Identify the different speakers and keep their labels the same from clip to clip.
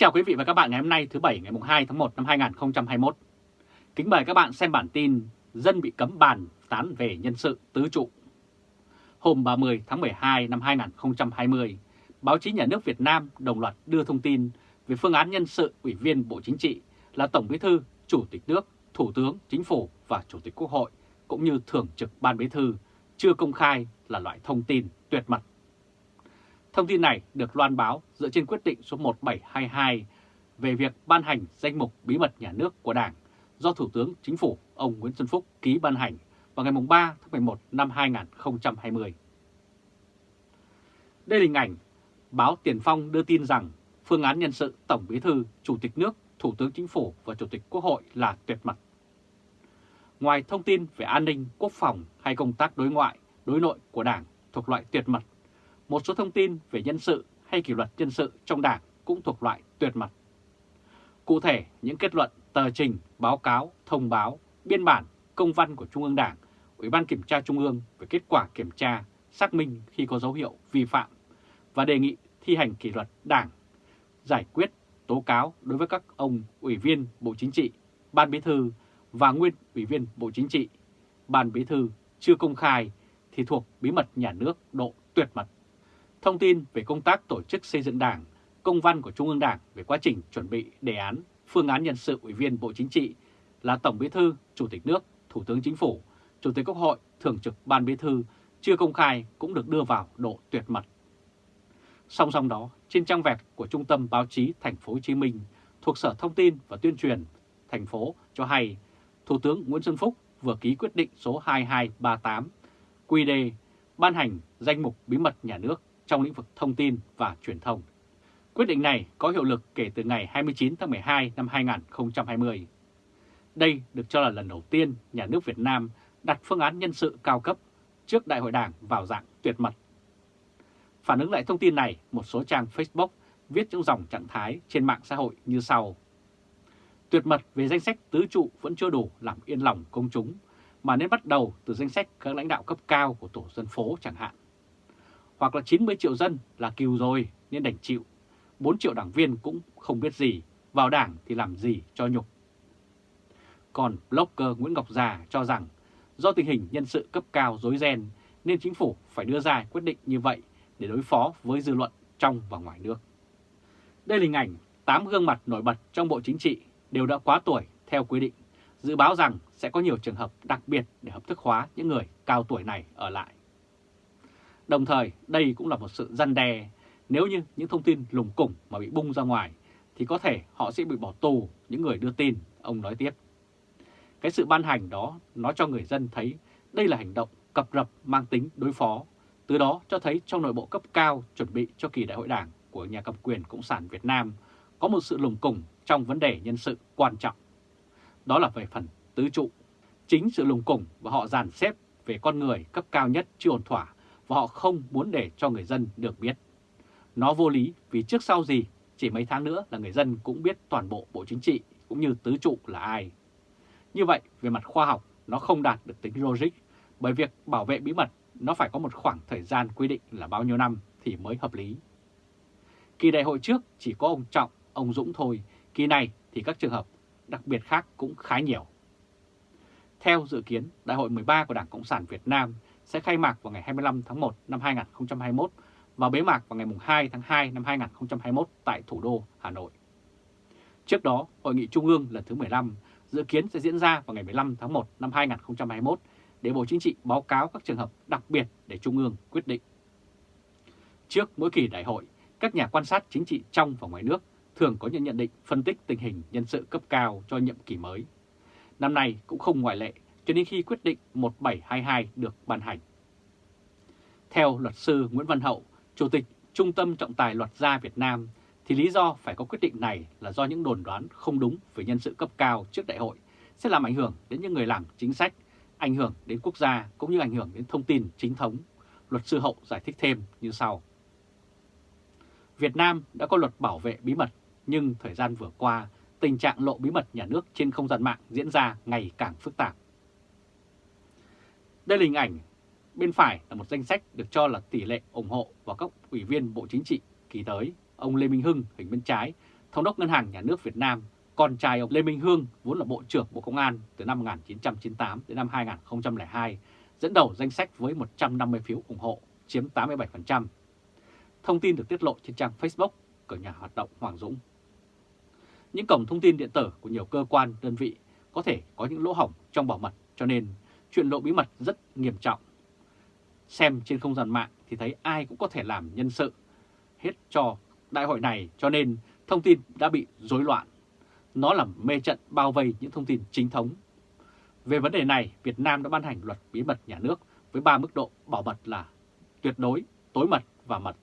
Speaker 1: chào quý vị và các bạn ngày hôm nay thứ Bảy ngày 2 tháng 1 năm 2021. Kính mời các bạn xem bản tin Dân bị cấm bàn tán về nhân sự tứ trụ. Hôm 30 tháng 12 năm 2020, báo chí nhà nước Việt Nam đồng loạt đưa thông tin về phương án nhân sự Ủy viên Bộ Chính trị là Tổng Bí thư, Chủ tịch nước, Thủ tướng, Chính phủ và Chủ tịch Quốc hội cũng như Thường trực Ban Bí thư chưa công khai là loại thông tin tuyệt mật Thông tin này được loan báo dựa trên quyết định số 1722 về việc ban hành danh mục bí mật nhà nước của Đảng do Thủ tướng Chính phủ ông Nguyễn Xuân Phúc ký ban hành vào ngày 3 tháng 11 năm 2020. Đây là hình ảnh báo Tiền Phong đưa tin rằng phương án nhân sự Tổng Bí thư, Chủ tịch nước, Thủ tướng Chính phủ và Chủ tịch Quốc hội là tuyệt mật. Ngoài thông tin về an ninh, quốc phòng hay công tác đối ngoại, đối nội của Đảng thuộc loại tuyệt mật một số thông tin về nhân sự hay kỷ luật nhân sự trong đảng cũng thuộc loại tuyệt mật. Cụ thể, những kết luận, tờ trình, báo cáo, thông báo, biên bản, công văn của Trung ương Đảng, Ủy ban Kiểm tra Trung ương về kết quả kiểm tra, xác minh khi có dấu hiệu vi phạm và đề nghị thi hành kỷ luật Đảng, giải quyết tố cáo đối với các ông Ủy viên Bộ Chính trị, Ban Bí thư và nguyên Ủy viên Bộ Chính trị, Ban Bí thư chưa công khai thì thuộc bí mật nhà nước độ tuyệt mật thông tin về công tác tổ chức xây dựng đảng, công văn của Trung ương Đảng về quá trình chuẩn bị đề án, phương án nhân sự Ủy viên Bộ Chính trị là Tổng Bí thư, Chủ tịch nước, Thủ tướng Chính phủ, Chủ tịch Quốc hội, Thường trực Ban Bí thư chưa công khai cũng được đưa vào độ tuyệt mật. Song song đó, trên trang web của Trung tâm Báo chí Thành phố Hồ Chí Minh thuộc Sở Thông tin và Tuyên truyền thành phố cho hay Thủ tướng Nguyễn Xuân Phúc vừa ký quyết định số 2238 QD ban hành danh mục bí mật nhà nước trong lĩnh vực thông tin và truyền thông. Quyết định này có hiệu lực kể từ ngày 29 tháng 12 năm 2020. Đây được cho là lần đầu tiên nhà nước Việt Nam đặt phương án nhân sự cao cấp trước Đại hội Đảng vào dạng tuyệt mật. Phản ứng lại thông tin này, một số trang Facebook viết những dòng trạng thái trên mạng xã hội như sau. Tuyệt mật về danh sách tứ trụ vẫn chưa đủ làm yên lòng công chúng, mà nên bắt đầu từ danh sách các lãnh đạo cấp cao của tổ dân phố chẳng hạn hoặc là 90 triệu dân là kiều rồi nên đành chịu. 4 triệu đảng viên cũng không biết gì, vào đảng thì làm gì cho nhục. Còn blogger Nguyễn Ngọc Già cho rằng do tình hình nhân sự cấp cao dối ren nên chính phủ phải đưa ra quyết định như vậy để đối phó với dư luận trong và ngoài nước. Đây là hình ảnh 8 gương mặt nổi bật trong Bộ Chính trị đều đã quá tuổi theo quy định, dự báo rằng sẽ có nhiều trường hợp đặc biệt để hợp thức hóa những người cao tuổi này ở lại. Đồng thời đây cũng là một sự răn đe nếu như những thông tin lùng củng mà bị bung ra ngoài thì có thể họ sẽ bị bỏ tù những người đưa tin, ông nói tiếp. Cái sự ban hành đó nó cho người dân thấy đây là hành động cập rập mang tính đối phó, từ đó cho thấy trong nội bộ cấp cao chuẩn bị cho kỳ đại hội đảng của nhà cầm quyền Cộng sản Việt Nam có một sự lùng củng trong vấn đề nhân sự quan trọng. Đó là về phần tứ trụ. Chính sự lùng củng và họ dàn xếp về con người cấp cao nhất chưa ổn thỏa và họ không muốn để cho người dân được biết. Nó vô lý vì trước sau gì chỉ mấy tháng nữa là người dân cũng biết toàn bộ Bộ Chính trị cũng như tứ trụ là ai. Như vậy, về mặt khoa học, nó không đạt được tính logic bởi việc bảo vệ bí mật nó phải có một khoảng thời gian quy định là bao nhiêu năm thì mới hợp lý. Kỳ đại hội trước chỉ có ông Trọng, ông Dũng thôi, kỳ này thì các trường hợp đặc biệt khác cũng khá nhiều. Theo dự kiến, Đại hội 13 của Đảng Cộng sản Việt Nam sẽ khai mạc vào ngày 25 tháng 1 năm 2021 và bế mạc vào ngày 2 tháng 2 năm 2021 tại thủ đô Hà Nội. Trước đó, Hội nghị Trung ương lần thứ 15 dự kiến sẽ diễn ra vào ngày 15 tháng 1 năm 2021 để Bộ Chính trị báo cáo các trường hợp đặc biệt để Trung ương quyết định. Trước mỗi kỳ đại hội, các nhà quan sát chính trị trong và ngoài nước thường có những nhận định phân tích tình hình nhân sự cấp cao cho nhiệm kỳ mới. Năm nay cũng không ngoại lệ cho đến khi quyết định 1722 được ban hành. Theo luật sư Nguyễn Văn Hậu, Chủ tịch Trung tâm Trọng tài Luật gia Việt Nam, thì lý do phải có quyết định này là do những đồn đoán không đúng về nhân sự cấp cao trước đại hội sẽ làm ảnh hưởng đến những người làm chính sách, ảnh hưởng đến quốc gia cũng như ảnh hưởng đến thông tin chính thống. Luật sư Hậu giải thích thêm như sau. Việt Nam đã có luật bảo vệ bí mật, nhưng thời gian vừa qua, tình trạng lộ bí mật nhà nước trên không gian mạng diễn ra ngày càng phức tạp. Đây là hình ảnh bên phải là một danh sách được cho là tỷ lệ ủng hộ vào các ủy viên Bộ Chính trị kỳ tới. Ông Lê Minh Hưng hình bên trái Thống đốc Ngân hàng Nhà nước Việt Nam, con trai ông Lê Minh Hương vốn là Bộ trưởng Bộ Công an từ năm 1998 đến năm 2002, dẫn đầu danh sách với 150 phiếu ủng hộ, chiếm 87%. Thông tin được tiết lộ trên trang Facebook của nhà hoạt động Hoàng Dũng. Những cổng thông tin điện tử của nhiều cơ quan, đơn vị có thể có những lỗ hổng trong bảo mật cho nên chuyện lộ bí mật rất nghiêm trọng. Xem trên không gian mạng thì thấy ai cũng có thể làm nhân sự hết cho đại hội này cho nên thông tin đã bị rối loạn. Nó làm mê trận bao vây những thông tin chính thống. Về vấn đề này, Việt Nam đã ban hành luật bí mật nhà nước với 3 mức độ bảo mật là tuyệt đối, tối mật và mật.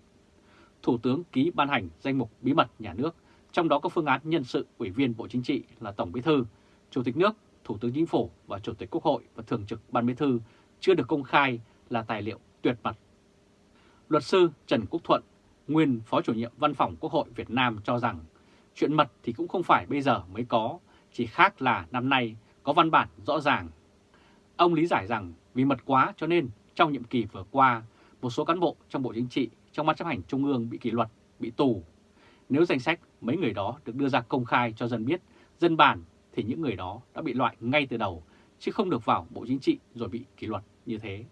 Speaker 1: Thủ tướng ký ban hành danh mục bí mật nhà nước, trong đó có phương án nhân sự ủy viên Bộ Chính trị là Tổng Bí thư, Chủ tịch nước, Thủ tướng Chính phủ và Chủ tịch Quốc hội và Thường trực Ban Bí thư chưa được công khai là tài liệu tuyệt mật. Luật sư Trần Quốc Thuận, nguyên Phó chủ nhiệm Văn phòng Quốc hội Việt Nam cho rằng chuyện mật thì cũng không phải bây giờ mới có, chỉ khác là năm nay có văn bản rõ ràng. Ông lý giải rằng vì mật quá cho nên trong nhiệm kỳ vừa qua, một số cán bộ trong Bộ Chính trị, trong Ban chấp hành Trung ương bị kỷ luật, bị tù. Nếu danh sách mấy người đó được đưa ra công khai cho dân biết, dân bản thì những người đó đã bị loại ngay từ đầu, chứ không được vào Bộ Chính trị rồi bị kỷ luật như thế.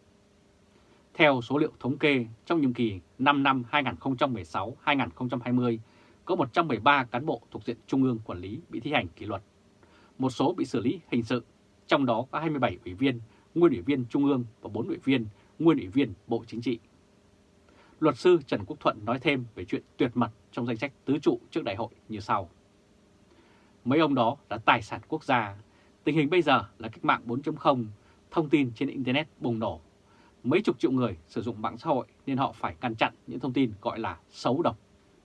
Speaker 1: Theo số liệu thống kê, trong nhiệm kỳ 5 năm 2016-2020, có 113 cán bộ thuộc diện Trung ương quản lý bị thi hành kỷ luật. Một số bị xử lý hình sự, trong đó có 27 ủy viên, nguyên ủy viên Trung ương và 4 ủy viên, nguyên ủy viên Bộ Chính trị. Luật sư Trần Quốc Thuận nói thêm về chuyện tuyệt mật trong danh sách tứ trụ trước đại hội như sau. Mấy ông đó là tài sản quốc gia. Tình hình bây giờ là cách mạng 4.0, thông tin trên Internet bùng nổ. Mấy chục triệu người sử dụng mạng xã hội nên họ phải ngăn chặn những thông tin gọi là xấu độc.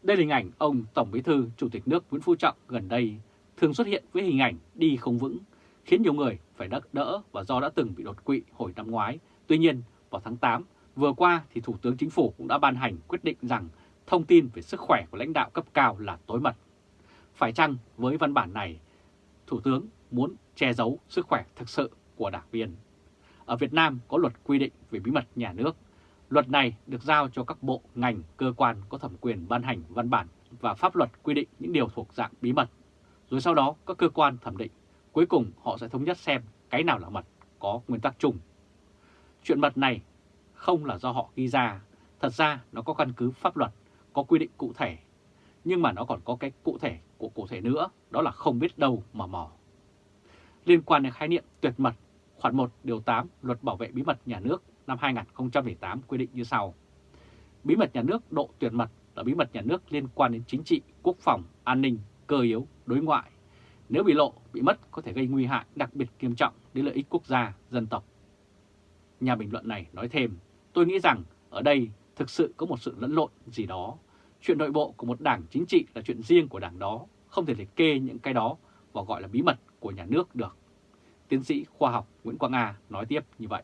Speaker 1: Đây là hình ảnh ông Tổng Bí thư Chủ tịch nước Nguyễn Phú Trọng gần đây thường xuất hiện với hình ảnh đi không vững, khiến nhiều người phải đắc đỡ và do đã từng bị đột quỵ hồi năm ngoái. Tuy nhiên, vào tháng 8 vừa qua thì Thủ tướng Chính phủ cũng đã ban hành quyết định rằng thông tin về sức khỏe của lãnh đạo cấp cao là tối mật. Phải chăng với văn bản này, Thủ tướng muốn che giấu sức khỏe thực sự của đảng viên? Ở Việt Nam có luật quy định về bí mật nhà nước. Luật này được giao cho các bộ, ngành, cơ quan có thẩm quyền ban hành văn bản và pháp luật quy định những điều thuộc dạng bí mật. Rồi sau đó các cơ quan thẩm định, cuối cùng họ sẽ thống nhất xem cái nào là mật, có nguyên tắc chung. Chuyện mật này không là do họ ghi ra, thật ra nó có căn cứ pháp luật, có quy định cụ thể nhưng mà nó còn có cái cụ thể của cụ thể nữa, đó là không biết đâu mà mò. Liên quan đến khái niệm tuyệt mật, khoản 1 điều 8 Luật Bảo vệ bí mật nhà nước năm 2008 quy định như sau. Bí mật nhà nước độ tuyệt mật là bí mật nhà nước liên quan đến chính trị, quốc phòng, an ninh, cơ yếu, đối ngoại. Nếu bị lộ, bị mất có thể gây nguy hại đặc biệt nghiêm trọng đến lợi ích quốc gia, dân tộc. Nhà bình luận này nói thêm, tôi nghĩ rằng ở đây thực sự có một sự lẫn lộn gì đó Chuyện nội bộ của một đảng chính trị là chuyện riêng của đảng đó, không thể liệt kê những cái đó và gọi là bí mật của nhà nước được. Tiến sĩ khoa học Nguyễn Quang A nói tiếp như vậy.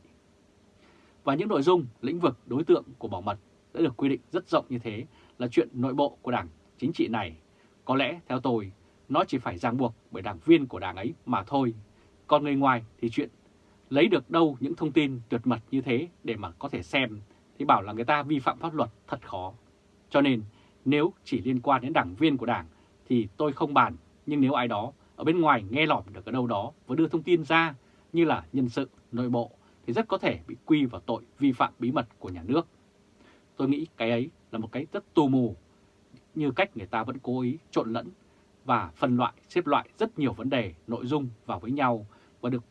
Speaker 1: Và những nội dung, lĩnh vực, đối tượng của bảo mật đã được quy định rất rộng như thế là chuyện nội bộ của đảng chính trị này. Có lẽ, theo tôi, nó chỉ phải ràng buộc bởi đảng viên của đảng ấy mà thôi. Còn người ngoài thì chuyện lấy được đâu những thông tin tuyệt mật như thế để mà có thể xem thì bảo là người ta vi phạm pháp luật thật khó. Cho nên nếu chỉ liên quan đến đảng viên của đảng thì tôi không bàn, nhưng nếu ai đó ở bên ngoài nghe lỏm được ở đâu đó và đưa thông tin ra như là nhân sự, nội bộ thì rất có thể bị quy vào tội vi phạm bí mật của nhà nước. Tôi nghĩ cái ấy là một cái rất tù mù, như cách người ta vẫn cố ý trộn lẫn và phân loại, xếp loại rất nhiều vấn đề, nội dung vào với nhau và được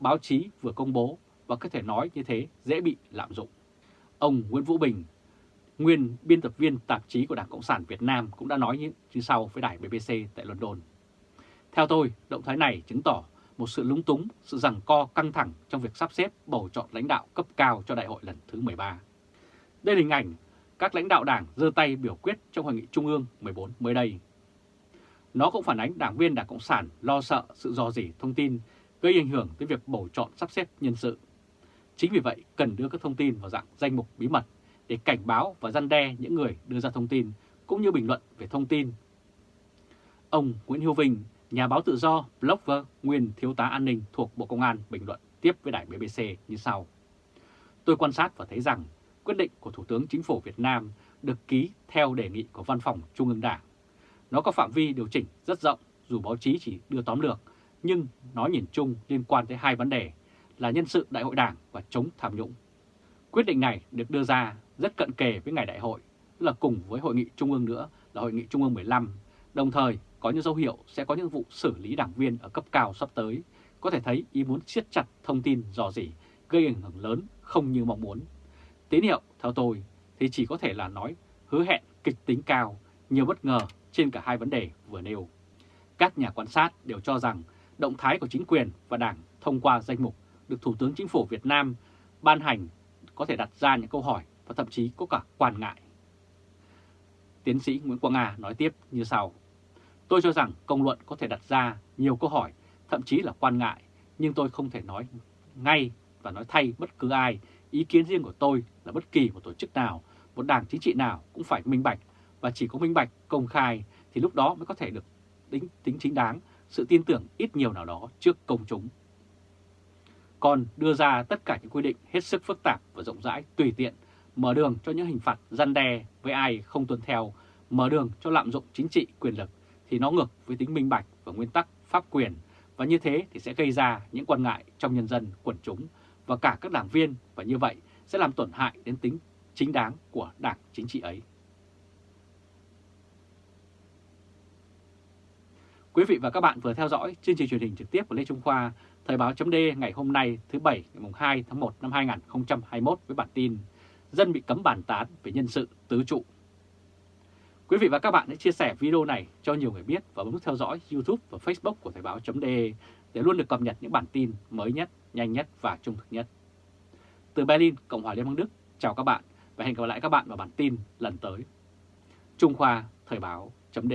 Speaker 1: báo chí vừa công bố và có thể nói như thế dễ bị lạm dụng. Ông Nguyễn Vũ Bình, nguyên biên tập viên tạp chí của Đảng Cộng sản Việt Nam cũng đã nói như sau với đài BBC tại London. Theo tôi, động thái này chứng tỏ một sự lúng túng, sự rằng co căng thẳng trong việc sắp xếp bầu chọn lãnh đạo cấp cao cho đại hội lần thứ 13. Đây là hình ảnh các lãnh đạo đảng giơ tay biểu quyết trong Hội nghị Trung ương 14 mới đây. Nó cũng phản ánh đảng viên Đảng Cộng sản lo sợ sự dò dỉ thông tin gây ảnh hưởng tới việc bầu chọn sắp xếp nhân sự. Chính vì vậy, cần đưa các thông tin vào dạng danh mục bí mật để cảnh báo và răn đe những người đưa ra thông tin cũng như bình luận về thông tin. Ông Nguyễn Hữu Vinh, nhà báo tự do, blogger, nguyên thiếu tá an ninh thuộc Bộ Công an bình luận tiếp với đài BBC như sau. Tôi quan sát và thấy rằng quyết định của Thủ tướng Chính phủ Việt Nam được ký theo đề nghị của Văn phòng Trung ương Đảng. Nó có phạm vi điều chỉnh rất rộng dù báo chí chỉ đưa tóm lược, nhưng nó nhìn chung liên quan tới hai vấn đề là nhân sự đại hội đảng và chống tham nhũng. Quyết định này được đưa ra rất cận kề với ngày đại hội, là cùng với hội nghị trung ương nữa là hội nghị trung ương 15, đồng thời có những dấu hiệu sẽ có những vụ xử lý đảng viên ở cấp cao sắp tới, có thể thấy ý muốn siết chặt thông tin dò dỉ gây ảnh hưởng lớn không như mong muốn. Tín hiệu, theo tôi, thì chỉ có thể là nói hứa hẹn kịch tính cao, nhiều bất ngờ trên cả hai vấn đề vừa nêu. Các nhà quan sát đều cho rằng động thái của chính quyền và đảng thông qua danh mục được Thủ tướng Chính phủ Việt Nam ban hành có thể đặt ra những câu hỏi và thậm chí có cả quan ngại. Tiến sĩ Nguyễn Quang Nga nói tiếp như sau. Tôi cho rằng công luận có thể đặt ra nhiều câu hỏi, thậm chí là quan ngại, nhưng tôi không thể nói ngay và nói thay bất cứ ai. Ý kiến riêng của tôi là bất kỳ một tổ chức nào, một đảng chính trị nào cũng phải minh bạch và chỉ có minh bạch, công khai thì lúc đó mới có thể được tính, tính chính đáng, sự tin tưởng ít nhiều nào đó trước công chúng. Còn đưa ra tất cả những quy định hết sức phức tạp và rộng rãi tùy tiện, mở đường cho những hình phạt răn đe với ai không tuân theo, mở đường cho lạm dụng chính trị quyền lực thì nó ngược với tính minh bạch và nguyên tắc pháp quyền và như thế thì sẽ gây ra những quan ngại trong nhân dân, quần chúng và cả các đảng viên và như vậy sẽ làm tổn hại đến tính chính đáng của đảng chính trị ấy. Quý vị và các bạn vừa theo dõi chương trình truyền hình trực tiếp của Lê Trung Khoa, Thời báo chấm ngày hôm nay thứ Bảy ngày 2 tháng 1 năm 2021 với bản tin Dân bị cấm bàn tán về nhân sự tứ trụ. Quý vị và các bạn hãy chia sẻ video này cho nhiều người biết và bấm theo dõi YouTube và Facebook của Thời báo chấm để luôn được cập nhật những bản tin mới nhất, nhanh nhất và trung thực nhất. Từ Berlin, Cộng hòa Liên bang Đức, chào các bạn và hẹn gặp lại các bạn vào bản tin lần tới. Trung Khoa Thời báo chấm